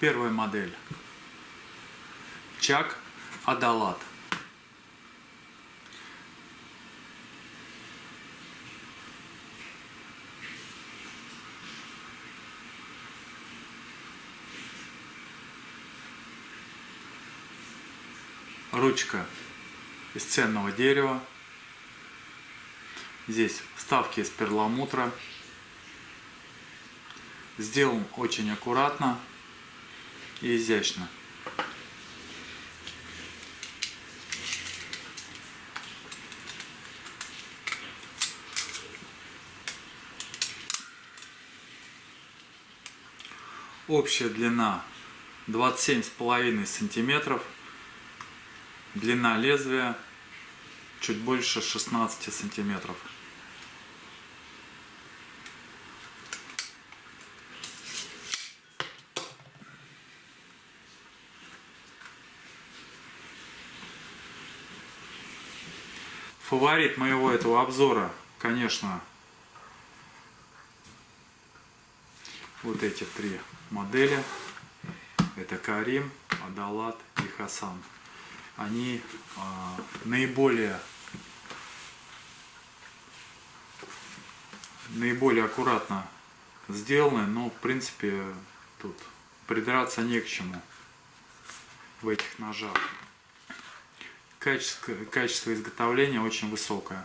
Первая модель. Чак Адалат. Ручка из ценного дерева. Здесь вставки из перламутра. Сделан очень аккуратно и изящно. Общая длина 27,5 сантиметров. Длина лезвия чуть больше 16 сантиметров. Фаворит моего этого обзора, конечно, вот эти три модели. Это Карим, Адалат и Хасан. Они э, наиболее наиболее аккуратно сделаны, но в принципе тут придраться не к чему в этих ножах. Качество, качество изготовления очень высокое.